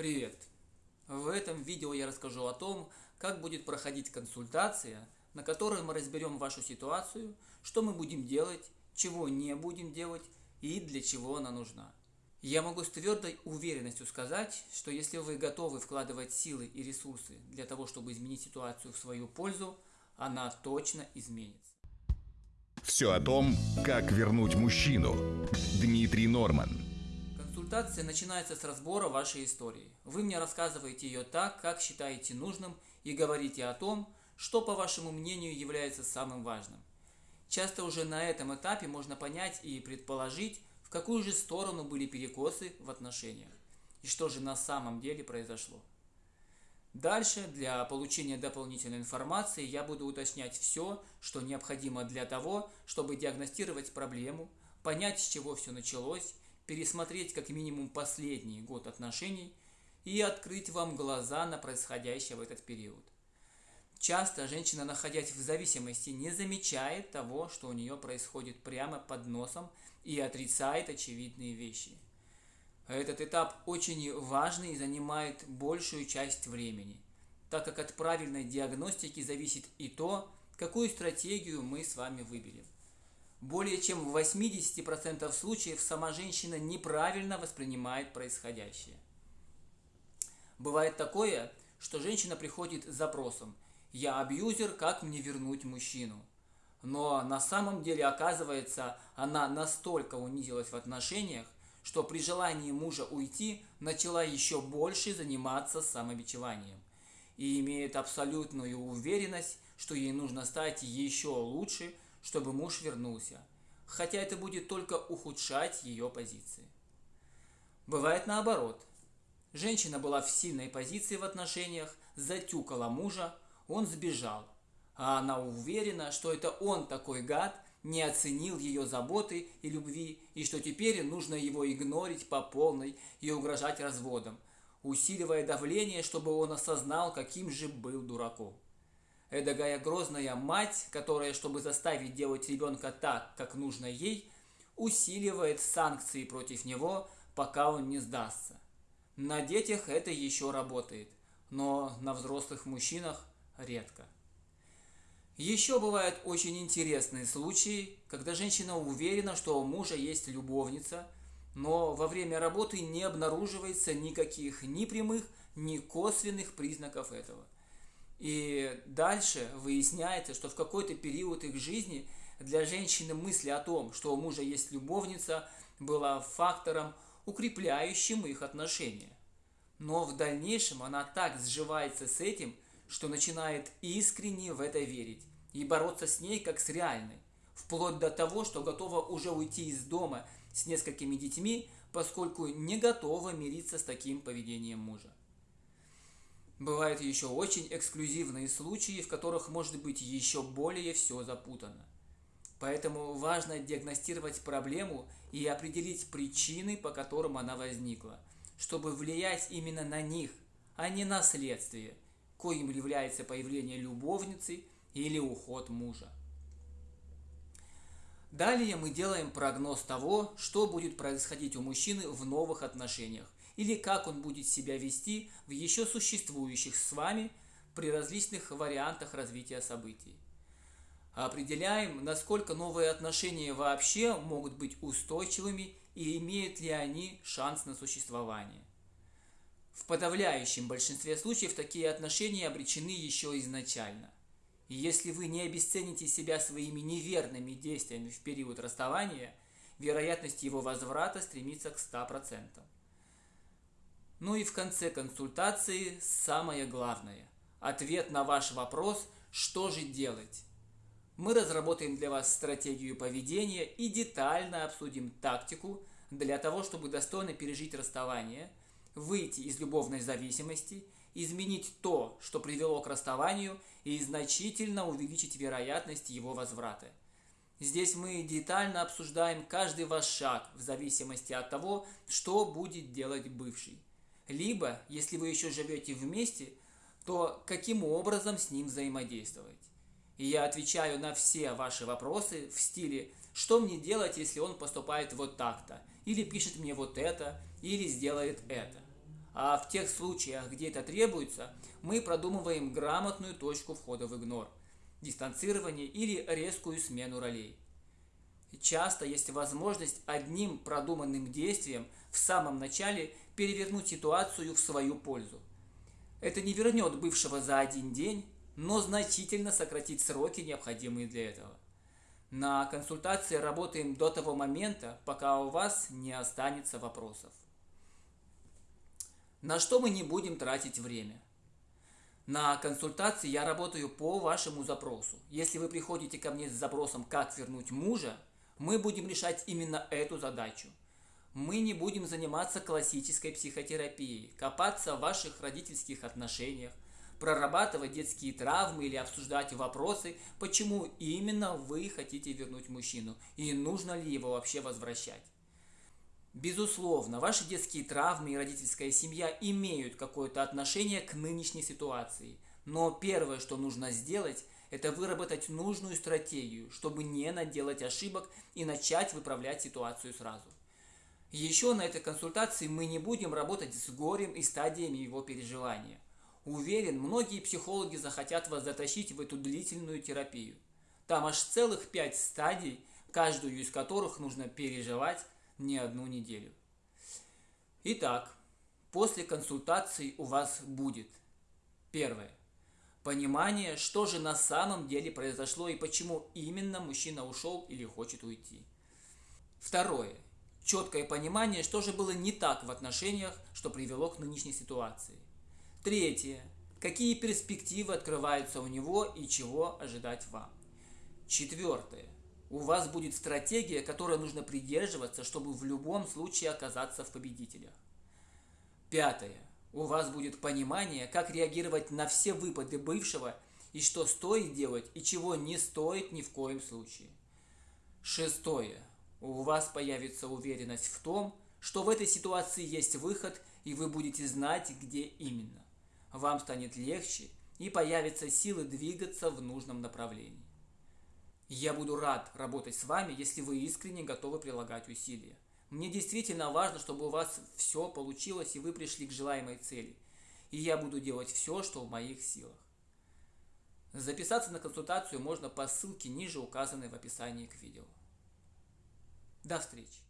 Привет! В этом видео я расскажу о том, как будет проходить консультация, на которой мы разберем вашу ситуацию, что мы будем делать, чего не будем делать и для чего она нужна. Я могу с твердой уверенностью сказать, что если вы готовы вкладывать силы и ресурсы для того, чтобы изменить ситуацию в свою пользу, она точно изменится. Все о том, как вернуть мужчину. Дмитрий Норман. Консультация начинается с разбора вашей истории. Вы мне рассказываете ее так, как считаете нужным, и говорите о том, что, по вашему мнению, является самым важным. Часто уже на этом этапе можно понять и предположить, в какую же сторону были перекосы в отношениях, и что же на самом деле произошло. Дальше для получения дополнительной информации я буду уточнять все, что необходимо для того, чтобы диагностировать проблему, понять, с чего все началось, пересмотреть как минимум последний год отношений и открыть вам глаза на происходящее в этот период. Часто женщина, находясь в зависимости, не замечает того, что у нее происходит прямо под носом и отрицает очевидные вещи. Этот этап очень важный и занимает большую часть времени, так как от правильной диагностики зависит и то, какую стратегию мы с вами выберем. Более чем в 80% случаев сама женщина неправильно воспринимает происходящее. Бывает такое, что женщина приходит с запросом «Я абьюзер, как мне вернуть мужчину?». Но на самом деле, оказывается, она настолько унизилась в отношениях, что при желании мужа уйти начала еще больше заниматься самобичеванием и имеет абсолютную уверенность, что ей нужно стать еще лучше – чтобы муж вернулся, хотя это будет только ухудшать ее позиции. Бывает наоборот. Женщина была в сильной позиции в отношениях, затюкала мужа, он сбежал, а она уверена, что это он такой гад, не оценил ее заботы и любви, и что теперь нужно его игнорить по полной и угрожать разводом, усиливая давление, чтобы он осознал, каким же был дураком эдакая грозная мать, которая, чтобы заставить делать ребенка так, как нужно ей, усиливает санкции против него, пока он не сдастся. На детях это еще работает, но на взрослых мужчинах редко. Еще бывают очень интересные случаи, когда женщина уверена, что у мужа есть любовница, но во время работы не обнаруживается никаких ни прямых, ни косвенных признаков этого – и дальше выясняется, что в какой-то период их жизни для женщины мысли о том, что у мужа есть любовница, была фактором, укрепляющим их отношения. Но в дальнейшем она так сживается с этим, что начинает искренне в это верить и бороться с ней как с реальной, вплоть до того, что готова уже уйти из дома с несколькими детьми, поскольку не готова мириться с таким поведением мужа. Бывают еще очень эксклюзивные случаи, в которых может быть еще более все запутано. Поэтому важно диагностировать проблему и определить причины, по которым она возникла, чтобы влиять именно на них, а не на следствие, коим является появление любовницы или уход мужа. Далее мы делаем прогноз того, что будет происходить у мужчины в новых отношениях или как он будет себя вести в еще существующих с вами при различных вариантах развития событий. Определяем, насколько новые отношения вообще могут быть устойчивыми и имеют ли они шанс на существование. В подавляющем большинстве случаев такие отношения обречены еще изначально – и если вы не обесцените себя своими неверными действиями в период расставания, вероятность его возврата стремится к 100%. Ну и в конце консультации самое главное – ответ на ваш вопрос «Что же делать?». Мы разработаем для вас стратегию поведения и детально обсудим тактику для того, чтобы достойно пережить расставание, выйти из любовной зависимости – изменить то, что привело к расставанию, и значительно увеличить вероятность его возврата. Здесь мы детально обсуждаем каждый ваш шаг в зависимости от того, что будет делать бывший. Либо, если вы еще живете вместе, то каким образом с ним взаимодействовать. И я отвечаю на все ваши вопросы в стиле «Что мне делать, если он поступает вот так-то?» Или пишет мне вот это, или сделает это. А в тех случаях, где это требуется, мы продумываем грамотную точку входа в игнор, дистанцирование или резкую смену ролей. Часто есть возможность одним продуманным действием в самом начале перевернуть ситуацию в свою пользу. Это не вернет бывшего за один день, но значительно сократит сроки, необходимые для этого. На консультации работаем до того момента, пока у вас не останется вопросов. На что мы не будем тратить время? На консультации я работаю по вашему запросу. Если вы приходите ко мне с запросом «Как вернуть мужа», мы будем решать именно эту задачу. Мы не будем заниматься классической психотерапией, копаться в ваших родительских отношениях, прорабатывать детские травмы или обсуждать вопросы, почему именно вы хотите вернуть мужчину и нужно ли его вообще возвращать. Безусловно, ваши детские травмы и родительская семья имеют какое-то отношение к нынешней ситуации, но первое, что нужно сделать, это выработать нужную стратегию, чтобы не наделать ошибок и начать выправлять ситуацию сразу. Еще на этой консультации мы не будем работать с горем и стадиями его переживания – Уверен, многие психологи захотят вас затащить в эту длительную терапию. Там аж целых пять стадий, каждую из которых нужно переживать не одну неделю. Итак, после консультации у вас будет первое. Понимание, что же на самом деле произошло и почему именно мужчина ушел или хочет уйти. Второе. Четкое понимание, что же было не так в отношениях, что привело к нынешней ситуации. Третье. Какие перспективы открываются у него и чего ожидать вам. Четвертое. У вас будет стратегия, которой нужно придерживаться, чтобы в любом случае оказаться в победителях. Пятое. У вас будет понимание, как реагировать на все выпады бывшего и что стоит делать и чего не стоит ни в коем случае. Шестое. У вас появится уверенность в том, что в этой ситуации есть выход и вы будете знать, где именно вам станет легче и появятся силы двигаться в нужном направлении. Я буду рад работать с вами, если вы искренне готовы прилагать усилия. Мне действительно важно, чтобы у вас все получилось и вы пришли к желаемой цели. И я буду делать все, что в моих силах. Записаться на консультацию можно по ссылке ниже указанной в описании к видео. До встречи!